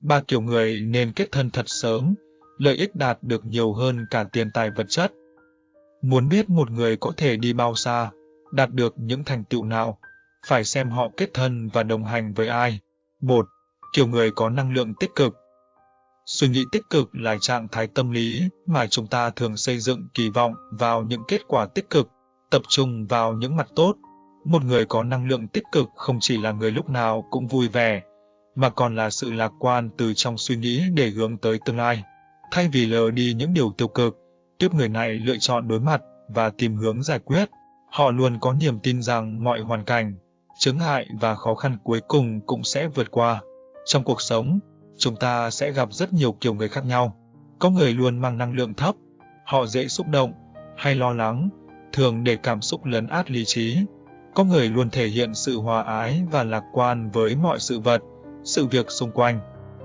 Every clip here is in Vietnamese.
Ba kiểu người nên kết thân thật sớm, lợi ích đạt được nhiều hơn cả tiền tài vật chất. Muốn biết một người có thể đi bao xa, đạt được những thành tựu nào, phải xem họ kết thân và đồng hành với ai. Một, Kiểu người có năng lượng tích cực. Suy nghĩ tích cực là trạng thái tâm lý mà chúng ta thường xây dựng kỳ vọng vào những kết quả tích cực, tập trung vào những mặt tốt. Một người có năng lượng tích cực không chỉ là người lúc nào cũng vui vẻ, mà còn là sự lạc quan từ trong suy nghĩ để hướng tới tương lai. Thay vì lờ đi những điều tiêu cực, tiếp người này lựa chọn đối mặt và tìm hướng giải quyết. Họ luôn có niềm tin rằng mọi hoàn cảnh, chứng hại và khó khăn cuối cùng cũng sẽ vượt qua. Trong cuộc sống, chúng ta sẽ gặp rất nhiều kiểu người khác nhau. Có người luôn mang năng lượng thấp, họ dễ xúc động hay lo lắng, thường để cảm xúc lấn át lý trí. Có người luôn thể hiện sự hòa ái và lạc quan với mọi sự vật, sự việc xung quanh.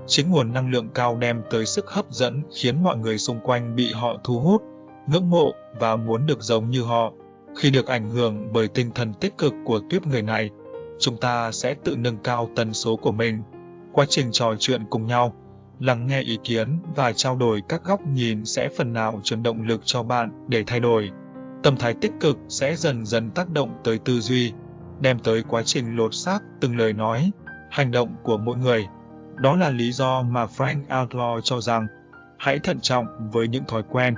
Chính nguồn năng lượng cao đem tới sức hấp dẫn khiến mọi người xung quanh bị họ thu hút, ngưỡng mộ và muốn được giống như họ. Khi được ảnh hưởng bởi tinh thần tích cực của tuyếp người này, chúng ta sẽ tự nâng cao tần số của mình. Quá trình trò chuyện cùng nhau, lắng nghe ý kiến và trao đổi các góc nhìn sẽ phần nào truyền động lực cho bạn để thay đổi. Tâm thái tích cực sẽ dần dần tác động tới tư duy, đem tới quá trình lột xác từng lời nói, hành động của mỗi người. Đó là lý do mà Frank Outlaw cho rằng hãy thận trọng với những thói quen,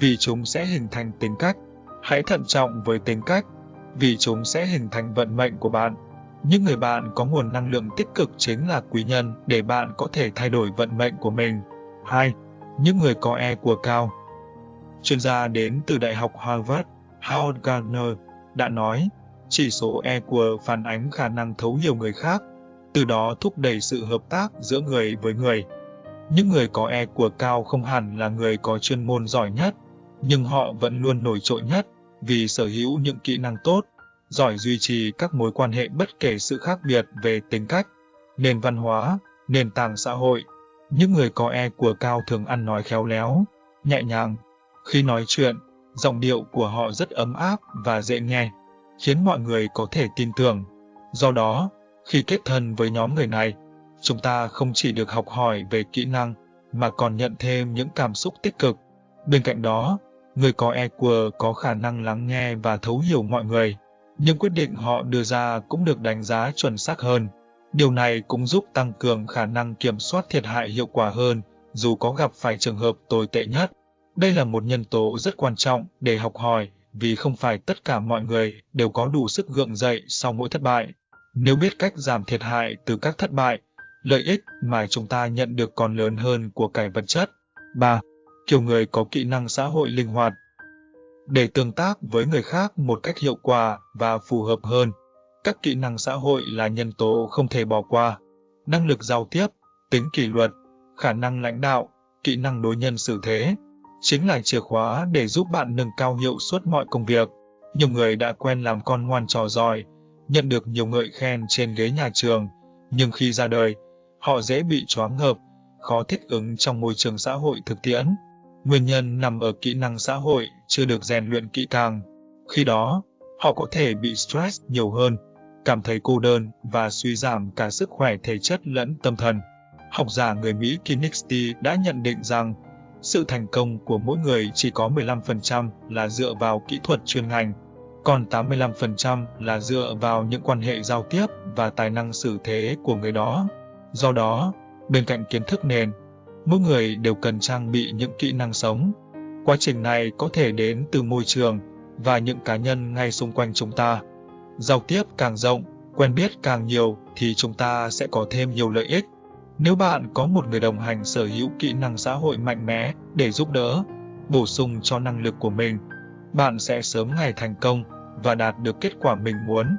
vì chúng sẽ hình thành tính cách. Hãy thận trọng với tính cách, vì chúng sẽ hình thành vận mệnh của bạn. Những người bạn có nguồn năng lượng tích cực chính là quý nhân để bạn có thể thay đổi vận mệnh của mình. 2. Những người có EQ cao Chuyên gia đến từ Đại học Harvard, Howard Gardner, đã nói, chỉ số EQ phản ánh khả năng thấu hiểu người khác, từ đó thúc đẩy sự hợp tác giữa người với người. Những người có EQ cao không hẳn là người có chuyên môn giỏi nhất, nhưng họ vẫn luôn nổi trội nhất vì sở hữu những kỹ năng tốt, giỏi duy trì các mối quan hệ bất kể sự khác biệt về tính cách, nền văn hóa, nền tảng xã hội. Những người có EQ cao thường ăn nói khéo léo, nhẹ nhàng. Khi nói chuyện, giọng điệu của họ rất ấm áp và dễ nghe, khiến mọi người có thể tin tưởng. Do đó, khi kết thân với nhóm người này, chúng ta không chỉ được học hỏi về kỹ năng, mà còn nhận thêm những cảm xúc tích cực. Bên cạnh đó, người có EQ có khả năng lắng nghe và thấu hiểu mọi người, nhưng quyết định họ đưa ra cũng được đánh giá chuẩn xác hơn. Điều này cũng giúp tăng cường khả năng kiểm soát thiệt hại hiệu quả hơn, dù có gặp phải trường hợp tồi tệ nhất. Đây là một nhân tố rất quan trọng để học hỏi, vì không phải tất cả mọi người đều có đủ sức gượng dậy sau mỗi thất bại. Nếu biết cách giảm thiệt hại từ các thất bại, lợi ích mà chúng ta nhận được còn lớn hơn của cải vật chất. 3. Kiểu người có kỹ năng xã hội linh hoạt Để tương tác với người khác một cách hiệu quả và phù hợp hơn, các kỹ năng xã hội là nhân tố không thể bỏ qua. Năng lực giao tiếp, tính kỷ luật, khả năng lãnh đạo, kỹ năng đối nhân xử thế, chính là chìa khóa để giúp bạn nâng cao hiệu suất mọi công việc. Nhiều người đã quen làm con ngoan trò giỏi, nhận được nhiều ngợi khen trên ghế nhà trường, nhưng khi ra đời, họ dễ bị choáng ngợp, khó thích ứng trong môi trường xã hội thực tiễn. Nguyên nhân nằm ở kỹ năng xã hội chưa được rèn luyện kỹ càng. Khi đó, họ có thể bị stress nhiều hơn, cảm thấy cô đơn và suy giảm cả sức khỏe thể chất lẫn tâm thần. Học giả người Mỹ Kinexty đã nhận định rằng sự thành công của mỗi người chỉ có 15% là dựa vào kỹ thuật chuyên ngành, còn 85% là dựa vào những quan hệ giao tiếp và tài năng xử thế của người đó. Do đó, bên cạnh kiến thức nền, mỗi người đều cần trang bị những kỹ năng sống. Quá trình này có thể đến từ môi trường và những cá nhân ngay xung quanh chúng ta. Giao tiếp càng rộng, quen biết càng nhiều thì chúng ta sẽ có thêm nhiều lợi ích. Nếu bạn có một người đồng hành sở hữu kỹ năng xã hội mạnh mẽ để giúp đỡ, bổ sung cho năng lực của mình, bạn sẽ sớm ngày thành công và đạt được kết quả mình muốn.